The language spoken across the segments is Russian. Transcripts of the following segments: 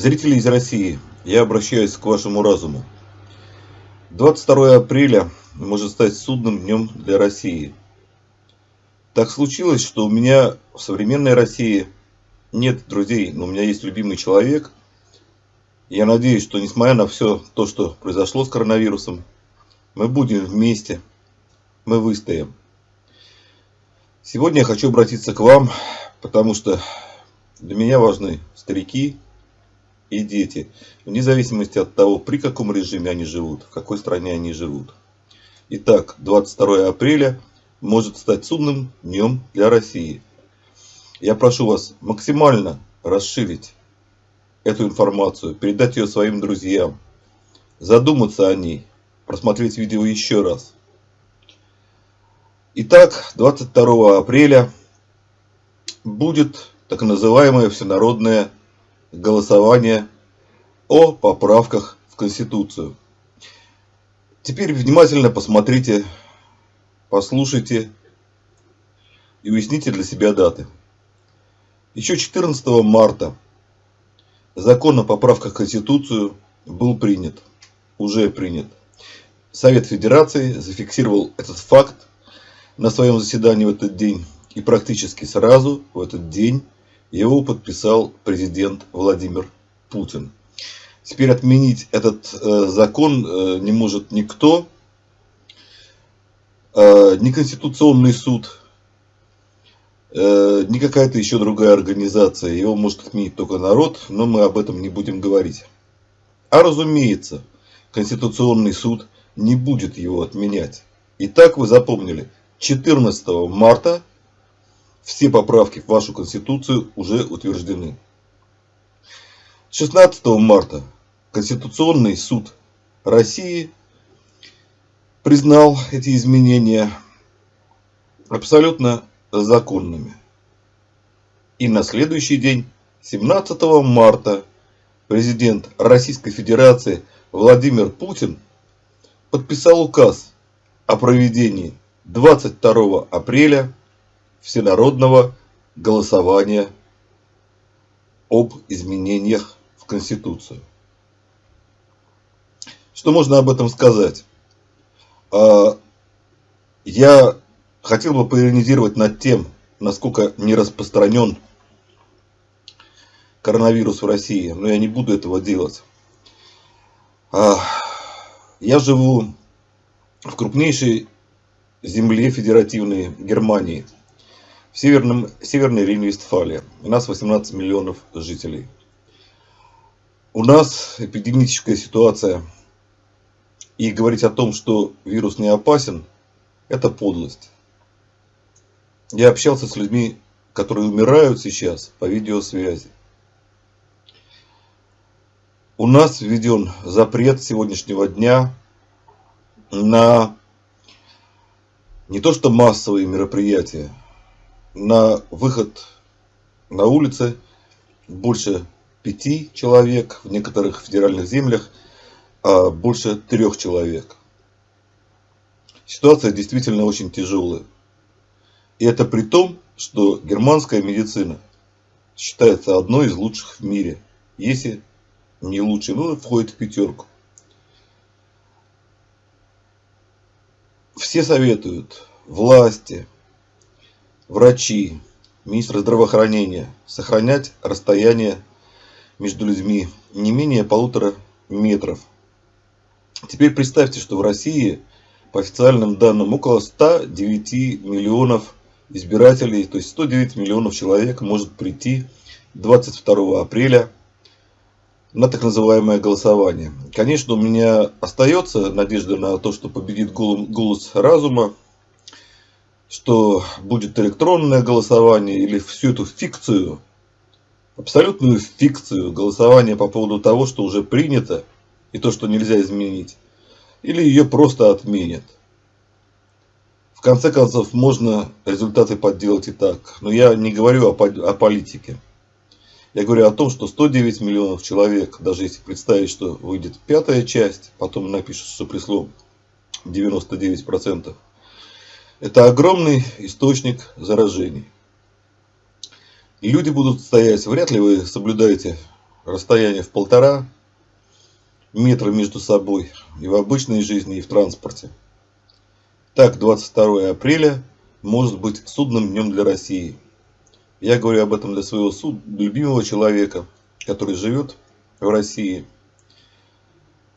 Зрители из России, я обращаюсь к вашему разуму. 22 апреля может стать судным днем для России. Так случилось, что у меня в современной России нет друзей, но у меня есть любимый человек. Я надеюсь, что несмотря на все то, что произошло с коронавирусом, мы будем вместе, мы выстоим. Сегодня я хочу обратиться к вам, потому что для меня важны старики и дети, вне зависимости от того, при каком режиме они живут, в какой стране они живут. Итак, 22 апреля может стать судным днем для России. Я прошу вас максимально расширить эту информацию, передать ее своим друзьям, задуматься о ней, просмотреть видео еще раз. Итак, 22 апреля будет так называемое всенародное голосование о поправках в Конституцию. Теперь внимательно посмотрите, послушайте и уясните для себя даты. Еще 14 марта закон о поправках в Конституцию был принят, уже принят. Совет Федерации зафиксировал этот факт на своем заседании в этот день и практически сразу в этот день его подписал президент Владимир Путин. Теперь отменить этот э, закон э, не может никто, э, ни Конституционный суд, ни какая-то еще другая организация. Его может отменить только народ, но мы об этом не будем говорить. А разумеется, Конституционный суд не будет его отменять. Итак, вы запомнили, 14 марта все поправки в вашу Конституцию уже утверждены. 16 марта Конституционный суд России признал эти изменения абсолютно законными. И на следующий день, 17 марта, президент Российской Федерации Владимир Путин подписал указ о проведении 22 апреля всенародного голосования об изменениях в Конституцию. Что можно об этом сказать? А, я хотел бы поиронизировать над тем, насколько не распространен коронавирус в России, но я не буду этого делать. А, я живу в крупнейшей земле федеративной Германии – в северном, северной Рейн-Вестфалии. У нас 18 миллионов жителей. У нас эпидемическая ситуация. И говорить о том, что вирус не опасен, это подлость. Я общался с людьми, которые умирают сейчас по видеосвязи. У нас введен запрет сегодняшнего дня на не то что массовые мероприятия, на выход на улицы больше пяти человек, в некоторых федеральных землях а больше трех человек. Ситуация действительно очень тяжелая. И это при том, что германская медицина считается одной из лучших в мире, если не лучшей, но входит в пятерку. Все советуют власти, врачи, министр здравоохранения сохранять расстояние между людьми не менее полутора метров. Теперь представьте, что в России по официальным данным около 109 миллионов избирателей, то есть 109 миллионов человек может прийти 22 апреля на так называемое голосование. Конечно, у меня остается надежда на то, что победит голос разума, что будет электронное голосование или всю эту фикцию, абсолютную фикцию голосования по поводу того, что уже принято и то, что нельзя изменить, или ее просто отменят. В конце концов, можно результаты подделать и так. Но я не говорю о, о политике. Я говорю о том, что 109 миллионов человек, даже если представить, что выйдет пятая часть, потом напишут, что присло 99%, это огромный источник заражений. Люди будут стоять, вряд ли вы соблюдаете расстояние в полтора метра между собой и в обычной жизни, и в транспорте. Так, 22 апреля может быть судным днем для России. Я говорю об этом для своего суд, любимого человека, который живет в России.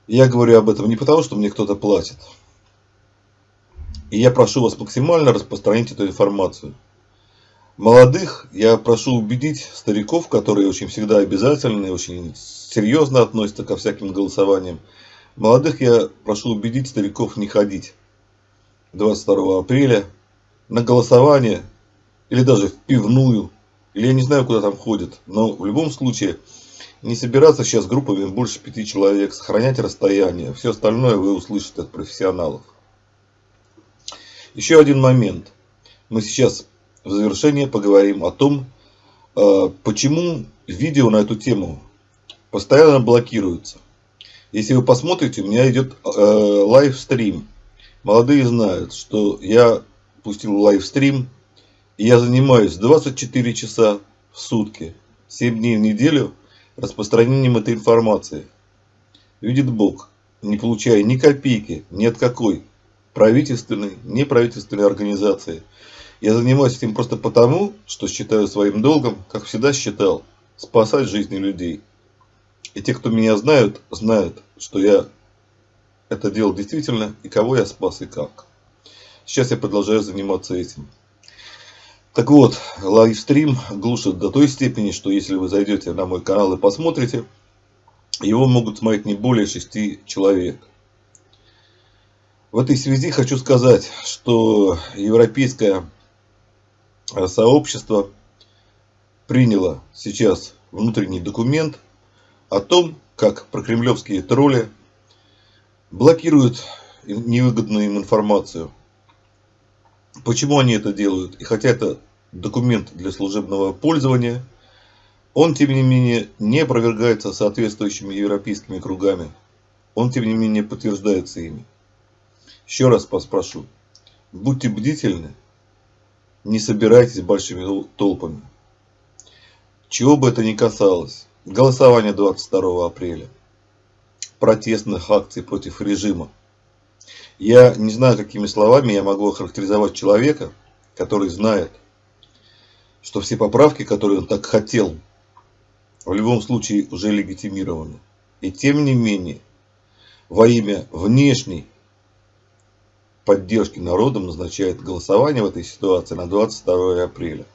Я говорю об этом не потому, что мне кто-то платит. И я прошу вас максимально распространить эту информацию. Молодых я прошу убедить стариков, которые очень всегда обязательны, очень серьезно относятся ко всяким голосованиям. Молодых я прошу убедить стариков не ходить 22 апреля на голосование или даже в пивную, или я не знаю, куда там ходят. Но в любом случае не собираться сейчас группами больше пяти человек, сохранять расстояние. Все остальное вы услышите от профессионалов. Еще один момент. Мы сейчас в завершение поговорим о том, э, почему видео на эту тему постоянно блокируются. Если вы посмотрите, у меня идет э, лайвстрим. Молодые знают, что я пустил лайвстрим, и я занимаюсь 24 часа в сутки, 7 дней в неделю распространением этой информации. Видит Бог, не получая ни копейки, ни от какой правительственной, неправительственной организации – я занимаюсь этим просто потому, что считаю своим долгом, как всегда считал, спасать жизни людей. И те, кто меня знают, знают, что я это делал действительно, и кого я спас, и как. Сейчас я продолжаю заниматься этим. Так вот, лайвстрим глушит до той степени, что если вы зайдете на мой канал и посмотрите, его могут смотреть не более шести человек. В этой связи хочу сказать, что европейская Э, сообщество приняло сейчас внутренний документ о том, как прокремлевские тролли блокируют невыгодную им информацию. Почему они это делают? И хотя это документ для служебного пользования, он, тем не менее, не опровергается соответствующими европейскими кругами. Он, тем не менее, подтверждается ими. Еще раз спрошу. Будьте бдительны не собирайтесь большими толпами. Чего бы это ни касалось. Голосование 22 апреля. Протестных акций против режима. Я не знаю, какими словами я могу охарактеризовать человека, который знает, что все поправки, которые он так хотел, в любом случае уже легитимированы. И тем не менее, во имя внешней поддержки народом назначает голосование в этой ситуации на 22 апреля.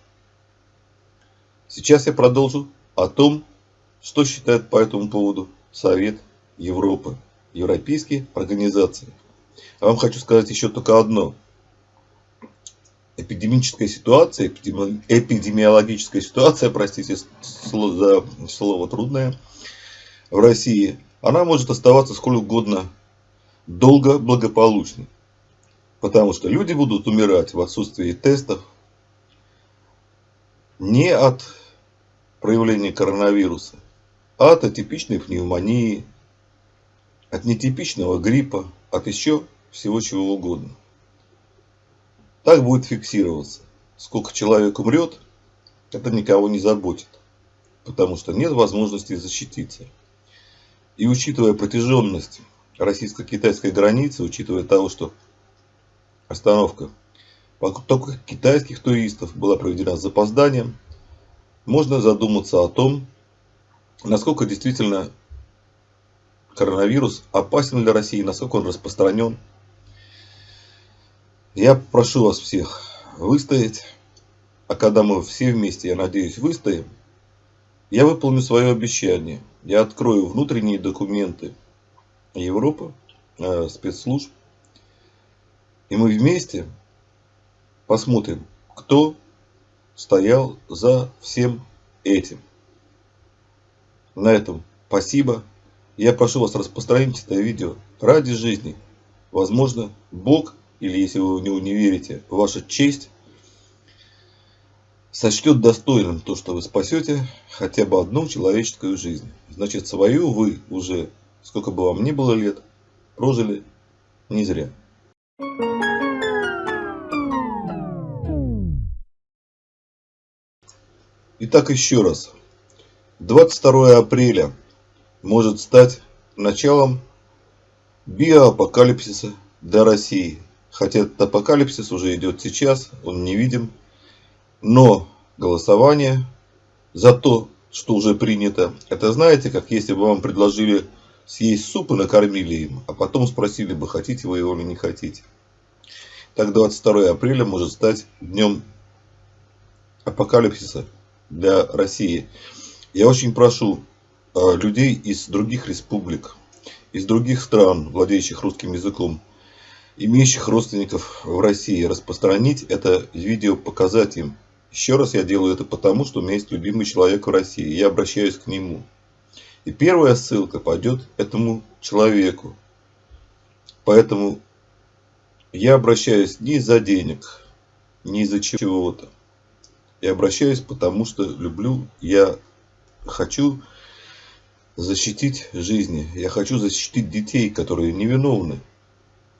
Сейчас я продолжу о том, что считает по этому поводу Совет Европы, европейские организации. Я вам хочу сказать еще только одно. Эпидемическая ситуация, эпидемиологическая ситуация, простите за слово трудное, в России, она может оставаться сколь угодно долго благополучной. Потому что люди будут умирать в отсутствии тестов не от проявления коронавируса, а от атипичной пневмонии, от нетипичного гриппа, от еще всего чего угодно. Так будет фиксироваться. Сколько человек умрет, это никого не заботит, потому что нет возможности защититься. И учитывая протяженность российско-китайской границы, учитывая того, что Остановка. Поток китайских туристов была проведена с запозданием. Можно задуматься о том, насколько действительно коронавирус опасен для России, насколько он распространен. Я прошу вас всех выстоять, а когда мы все вместе, я надеюсь, выстоим, я выполню свое обещание. Я открою внутренние документы Европы, э, спецслужб, и мы вместе посмотрим, кто стоял за всем этим. На этом спасибо. Я прошу вас распространить это видео ради жизни. Возможно, Бог, или если вы в него не верите, ваша честь сочтет достойным то, что вы спасете хотя бы одну человеческую жизнь. Значит, свою вы уже, сколько бы вам ни было лет, прожили не зря. Итак, еще раз. 22 апреля может стать началом биоапокалипсиса для России. Хотя этот апокалипсис уже идет сейчас, он не видим. Но голосование за то, что уже принято, это знаете, как если бы вам предложили съесть суп и накормили им, а потом спросили бы, хотите вы его или не хотите. Так 22 апреля может стать днем апокалипсиса для России. Я очень прошу э, людей из других республик, из других стран, владеющих русским языком, имеющих родственников в России, распространить это видео, показать им. Еще раз я делаю это потому, что у меня есть любимый человек в России. Я обращаюсь к нему. И первая ссылка пойдет этому человеку. Поэтому я обращаюсь не из-за денег, не из-за чего-то. Я обращаюсь потому, что люблю, я хочу защитить жизни. Я хочу защитить детей, которые невиновны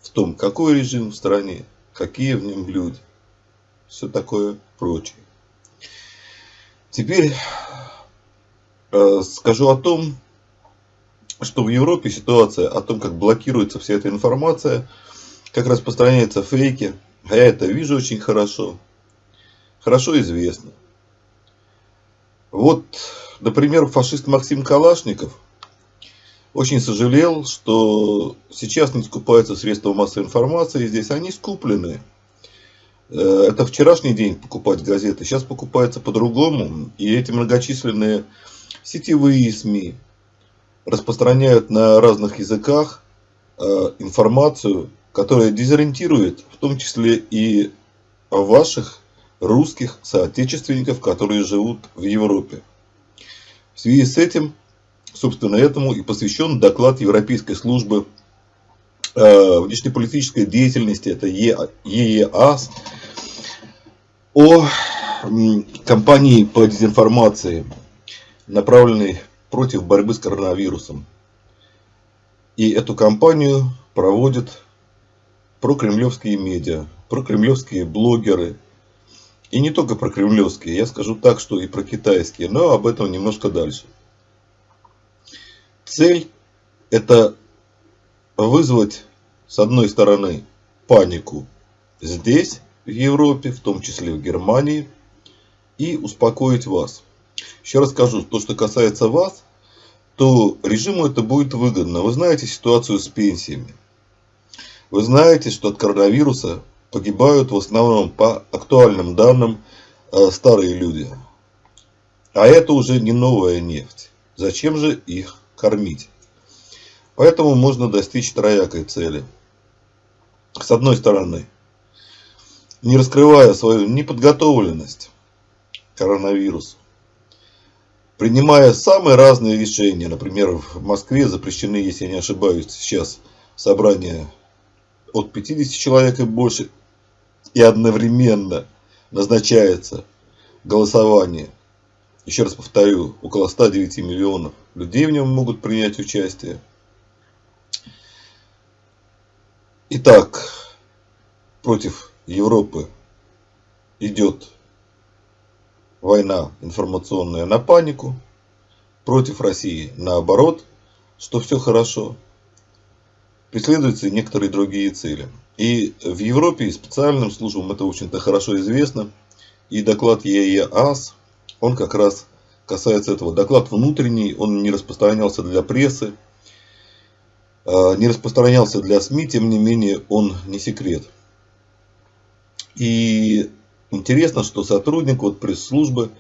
в том, какой режим в стране, какие в нем люди. Все такое прочее. Теперь скажу о том, что в Европе ситуация о том, как блокируется вся эта информация, как распространяются фейки. А я это вижу очень хорошо. Хорошо известно. Вот, например, фашист Максим Калашников очень сожалел, что сейчас не скупаются средства массовой информации. Здесь они скуплены. Э, это вчерашний день покупать газеты. Сейчас покупается по-другому. И эти многочисленные сетевые СМИ распространяют на разных языках э, информацию, которая дезориентирует в том числе и ваших русских соотечественников, которые живут в Европе. В связи с этим, собственно, этому и посвящен доклад Европейской службы э, внешнеполитической деятельности, это ЕЕАС, о кампании по дезинформации, направленной против борьбы с коронавирусом. И эту кампанию проводят прокремлевские медиа, прокремлевские блогеры – и не только про кремлевские, я скажу так, что и про китайские, но об этом немножко дальше. Цель – это вызвать, с одной стороны, панику здесь, в Европе, в том числе в Германии, и успокоить вас. Еще раз скажу, то, что касается вас, то режиму это будет выгодно. Вы знаете ситуацию с пенсиями. Вы знаете, что от коронавируса погибают в основном по актуальным данным э, старые люди. А это уже не новая нефть. Зачем же их кормить? Поэтому можно достичь троякой цели. С одной стороны, не раскрывая свою неподготовленность к коронавирусу, принимая самые разные решения, например, в Москве запрещены, если я не ошибаюсь, сейчас собрания от 50 человек и больше, и одновременно назначается голосование. Еще раз повторю, около 109 миллионов людей в нем могут принять участие. Итак, против Европы идет война информационная на панику, против России наоборот, что все хорошо преследуются некоторые другие цели. И в Европе и специальным службам это, общем-то, хорошо известно. И доклад ЕЕАС, он как раз касается этого. Доклад внутренний, он не распространялся для прессы, а, не распространялся для СМИ, тем не менее, он не секрет. И интересно, что сотрудник вот пресс-службы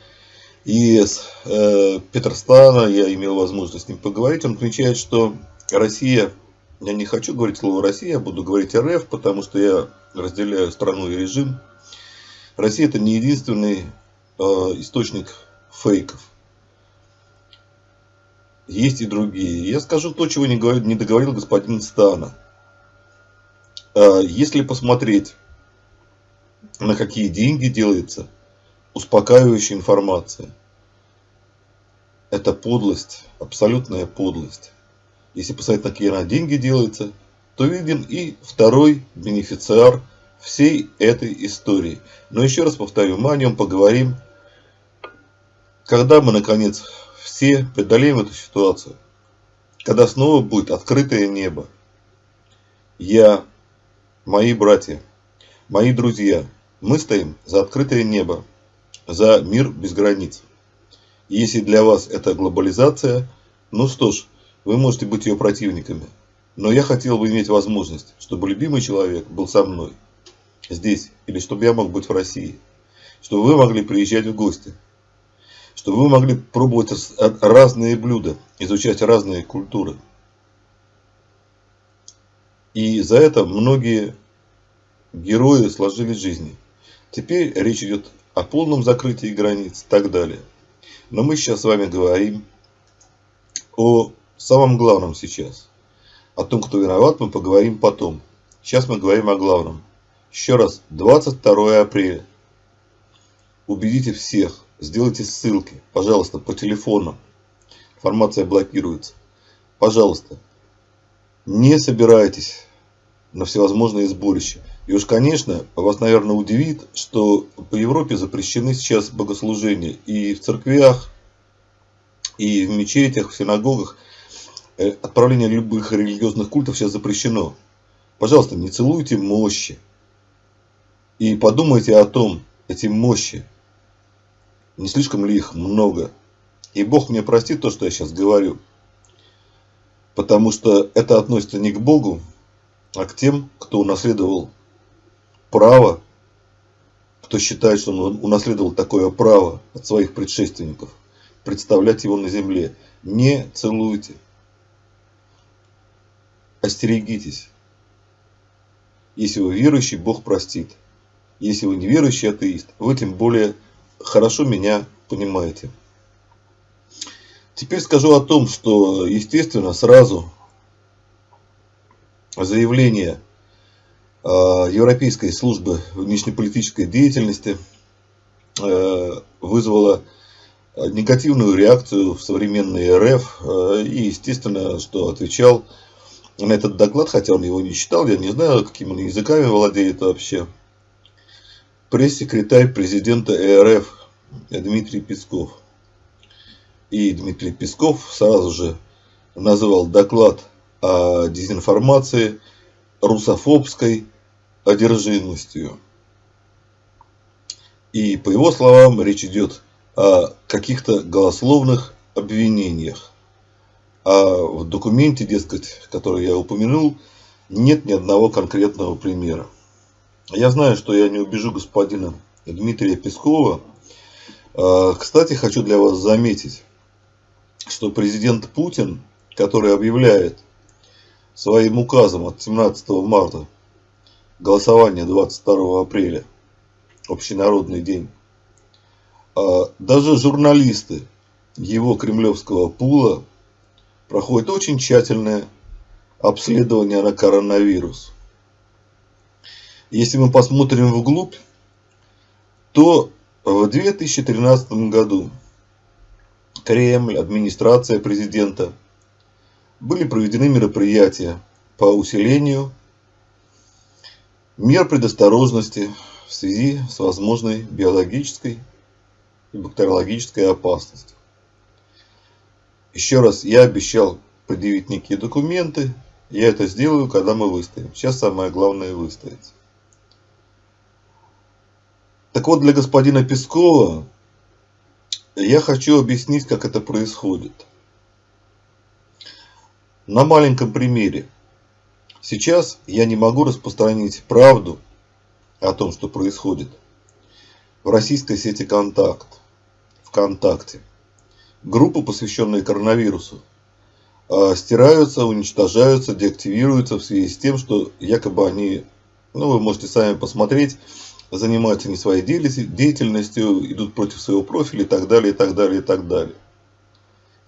из э, Петерстана, я имел возможность с ним поговорить, он отмечает, что Россия я не хочу говорить слово Россия, я буду говорить РФ, потому что я разделяю страну и режим. Россия это не единственный э, источник фейков. Есть и другие. Я скажу то, чего не, говорил, не договорил господин Стана. Э, если посмотреть, на какие деньги делается успокаивающая информация, это подлость, абсолютная подлость если посмотреть, на какие деньги делается, то виден и второй бенефициар всей этой истории. Но еще раз повторю, мы о нем поговорим, когда мы наконец все преодолеем эту ситуацию, когда снова будет открытое небо. Я, мои братья, мои друзья, мы стоим за открытое небо, за мир без границ. Если для вас это глобализация, ну что ж, вы можете быть ее противниками. Но я хотел бы иметь возможность, чтобы любимый человек был со мной здесь, или чтобы я мог быть в России, чтобы вы могли приезжать в гости, чтобы вы могли пробовать разные блюда, изучать разные культуры. И за это многие герои сложили жизни. Теперь речь идет о полном закрытии границ и так далее. Но мы сейчас с вами говорим о самом главном сейчас. О том, кто виноват, мы поговорим потом. Сейчас мы говорим о главном. Еще раз, 22 апреля. Убедите всех, сделайте ссылки, пожалуйста, по телефону. Информация блокируется. Пожалуйста, не собирайтесь на всевозможные сборища. И уж, конечно, вас, наверное, удивит, что по Европе запрещены сейчас богослужения и в церквях, и в мечетях, в синагогах. Э, отправление любых религиозных культов сейчас запрещено. Пожалуйста, не целуйте мощи. И подумайте о том, эти мощи, не слишком ли их много. И Бог мне простит то, что я сейчас говорю. Потому что это относится не к Богу, а к тем, кто унаследовал право, кто считает, что он унаследовал такое право от своих предшественников, представлять его на земле. Не целуйте. Остерегитесь. Если вы верующий, Бог простит. Если вы неверующий атеист, вы тем более хорошо меня понимаете. Теперь скажу о том, что, естественно, сразу заявление Европейской службы внешнеполитической деятельности э, вызвало негативную реакцию в современной РФ. Э, и, естественно, что отвечал на этот доклад, хотя он его не читал, я не знаю, какими он языками владеет вообще. Пресс-секретарь президента РФ Дмитрий Песков. И Дмитрий Песков сразу же назвал доклад о дезинформации русофобской одержимостью. И по его словам речь идет о каких-то голословных обвинениях. А в документе, дескать, который я упомянул, нет ни одного конкретного примера. Я знаю, что я не убежу господина Дмитрия Пескова. А, кстати, хочу для вас заметить, что президент Путин, который объявляет своим указом от 17 марта. Голосование 22 апреля, общенародный день, а, даже журналисты его кремлевского пула проходят очень тщательное обследование на коронавирус. Если мы посмотрим вглубь, то в 2013 году Кремль, администрация президента – были проведены мероприятия по усилению мер предосторожности в связи с возможной биологической и бактериологической опасностью. Еще раз, я обещал предъявить некие документы. Я это сделаю, когда мы выстоим. Сейчас самое главное выстоять. Так вот, для господина Пескова я хочу объяснить, как это происходит на маленьком примере. Сейчас я не могу распространить правду о том, что происходит в российской сети «Контакт», ВКонтакте. Группы, посвященные коронавирусу, а, стираются, уничтожаются, деактивируются в связи с тем, что якобы они, ну вы можете сами посмотреть, занимаются не своей деятельностью, идут против своего профиля и так далее, и так далее, и так далее.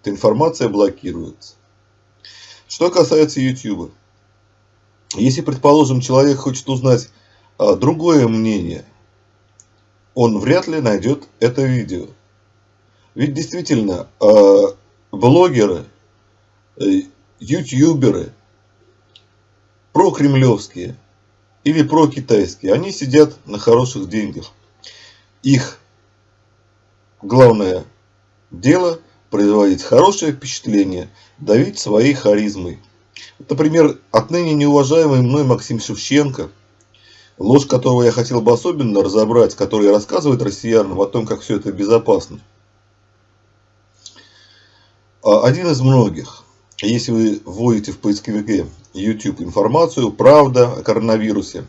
Эта информация блокируется. Что касается YouTube. Если, предположим, человек хочет узнать а, другое мнение, он вряд ли найдет это видео. Ведь действительно, а, блогеры, э, ютуберы, прокремлевские или прокитайские, они сидят на хороших деньгах. Их главное дело производить хорошее впечатление, давить своей харизмой. Например, отныне неуважаемый мной Максим Шевченко, ложь которого я хотел бы особенно разобрать, который рассказывает россиянам о том, как все это безопасно. А один из многих. Если вы вводите в поисковике YouTube информацию, правда о коронавирусе,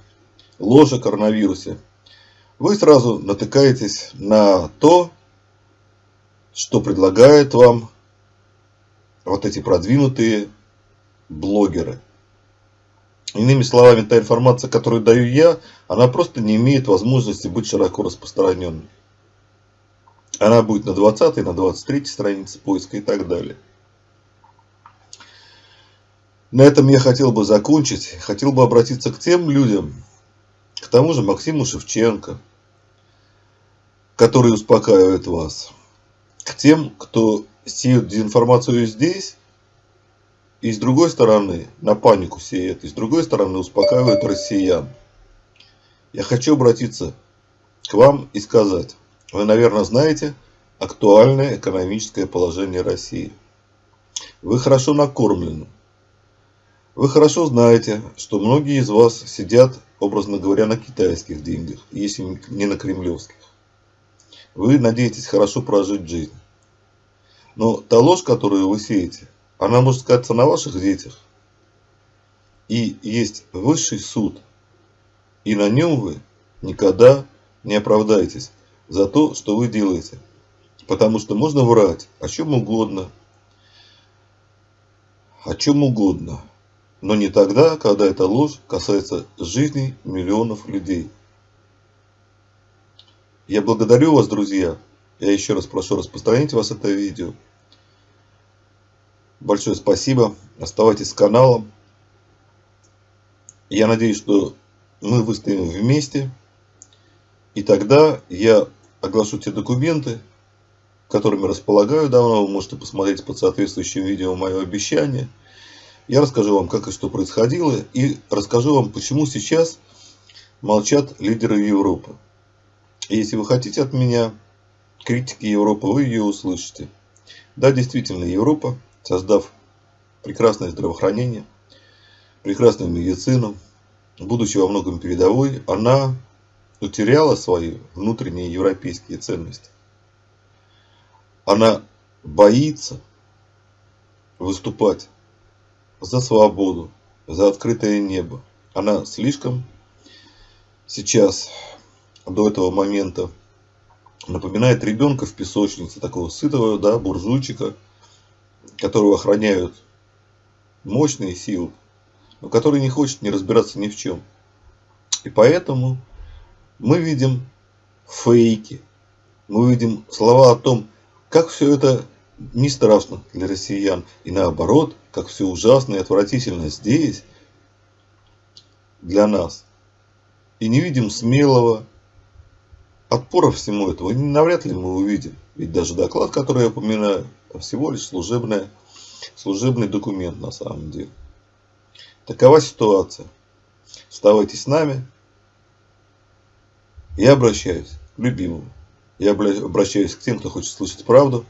ложь о коронавирусе, вы сразу натыкаетесь на то, что предлагают вам вот эти продвинутые блогеры. Иными словами, та информация, которую даю я, она просто не имеет возможности быть широко распространенной. Она будет на 20 на 23 странице поиска и так далее. На этом я хотел бы закончить. Хотел бы обратиться к тем людям, к тому же Максиму Шевченко, который успокаивает вас. К тем, кто сеет дезинформацию здесь, и с другой стороны на панику сеет, и с другой стороны успокаивает россиян. Я хочу обратиться к вам и сказать, вы, наверное, знаете актуальное экономическое положение России. Вы хорошо накормлены. Вы хорошо знаете, что многие из вас сидят, образно говоря, на китайских деньгах, если не на кремлевских. Вы надеетесь хорошо прожить жизнь. Но та ложь, которую вы сеете, она может сказаться на ваших детях. И есть высший суд. И на нем вы никогда не оправдаетесь за то, что вы делаете. Потому что можно врать о чем угодно. О чем угодно. Но не тогда, когда эта ложь касается жизней миллионов людей. Я благодарю вас, друзья. Я еще раз прошу распространить вас это видео. Большое спасибо. Оставайтесь с каналом. Я надеюсь, что мы выстоим вместе. И тогда я оглашу те документы, которыми располагаю давно. Вы можете посмотреть под соответствующим видео мое обещание. Я расскажу вам, как и что происходило. И расскажу вам, почему сейчас молчат лидеры Европы. Если вы хотите от меня критики Европы, вы ее услышите. Да, действительно, Европа создав прекрасное здравоохранение, прекрасную медицину, будучи во многом передовой, она утеряла свои внутренние европейские ценности. Она боится выступать за свободу, за открытое небо. Она слишком сейчас, до этого момента, напоминает ребенка в песочнице, такого сытого да, буржуйчика, которого охраняют мощные силы, но который не хочет не разбираться ни в чем. И поэтому мы видим фейки, мы видим слова о том, как все это не страшно для россиян, и наоборот, как все ужасно и отвратительно здесь для нас. И не видим смелого отпора всему этому, навряд ли мы увидим. Ведь даже доклад, который я упоминаю, всего лишь служебная, служебный документ на самом деле. Такова ситуация. Оставайтесь с нами. Я обращаюсь к любимому. Я обращаюсь к тем, кто хочет слышать правду.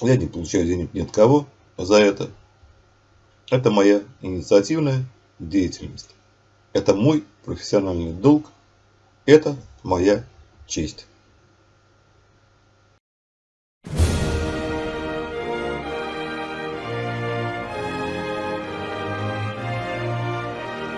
Я не получаю денег ни от кого за это. Это моя инициативная деятельность. Это мой профессиональный долг. Это моя честь.